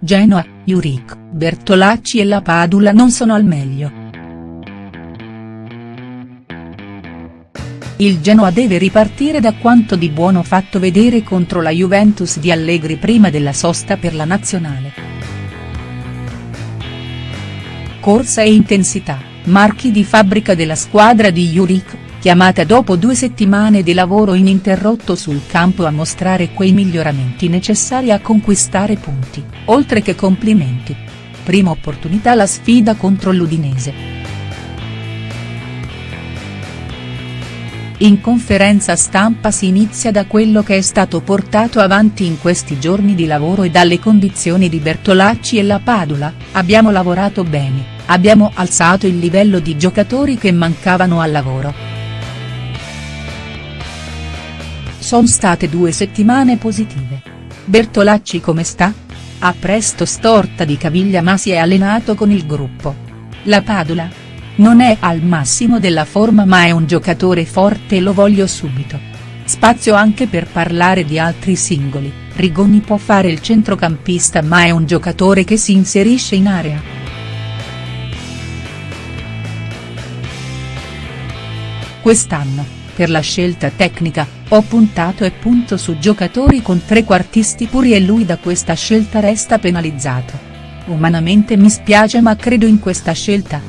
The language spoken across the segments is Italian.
Genoa, Juric, Bertolacci e la Padula non sono al meglio. Il Genoa deve ripartire da quanto di buono fatto vedere contro la Juventus di Allegri prima della sosta per la nazionale. Corsa e intensità, marchi di fabbrica della squadra di Juric, chiamata dopo due settimane di lavoro ininterrotto sul campo a mostrare quei miglioramenti necessari a conquistare punti, oltre che complimenti. Prima opportunità la sfida contro l'Udinese. In conferenza stampa si inizia da quello che è stato portato avanti in questi giorni di lavoro e dalle condizioni di Bertolacci e la Padula, abbiamo lavorato bene, abbiamo alzato il livello di giocatori che mancavano al lavoro. Sono state due settimane positive. Bertolacci come sta? Ha presto storta di caviglia ma si è allenato con il gruppo. La Padula? Non è al massimo della forma ma è un giocatore forte e lo voglio subito. Spazio anche per parlare di altri singoli, Rigoni può fare il centrocampista ma è un giocatore che si inserisce in area. Quest'anno, per la scelta tecnica, ho puntato e punto su giocatori con trequartisti puri e lui da questa scelta resta penalizzato. Umanamente mi spiace ma credo in questa scelta.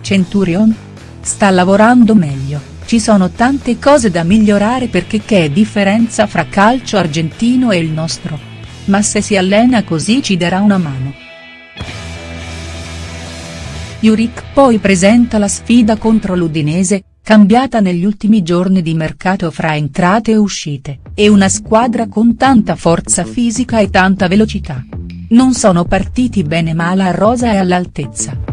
Centurion? Sta lavorando meglio, ci sono tante cose da migliorare perché che è differenza fra calcio argentino e il nostro? Ma se si allena così ci darà una mano. Juric poi presenta la sfida contro l'Udinese, cambiata negli ultimi giorni di mercato fra entrate e uscite, e una squadra con tanta forza fisica e tanta velocità. Non sono partiti bene ma la rosa è all'altezza.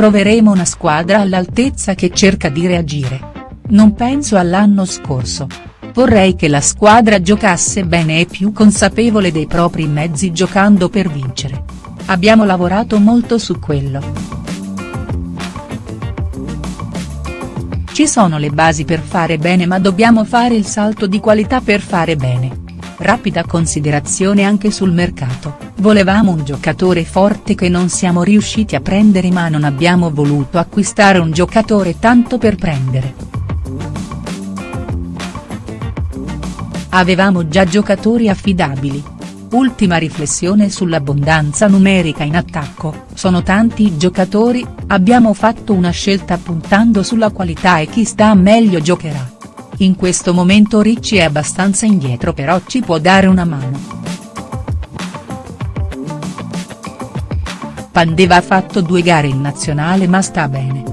troveremo una squadra all'altezza che cerca di reagire. Non penso all'anno scorso. Vorrei che la squadra giocasse bene e più consapevole dei propri mezzi giocando per vincere. Abbiamo lavorato molto su quello. Ci sono le basi per fare bene ma dobbiamo fare il salto di qualità per fare bene. Rapida considerazione anche sul mercato, volevamo un giocatore forte che non siamo riusciti a prendere ma non abbiamo voluto acquistare un giocatore tanto per prendere. Avevamo già giocatori affidabili. Ultima riflessione sull'abbondanza numerica in attacco, sono tanti i giocatori, abbiamo fatto una scelta puntando sulla qualità e chi sta meglio giocherà. In questo momento Ricci è abbastanza indietro però ci può dare una mano. Pandeva ha fatto due gare in nazionale ma sta bene.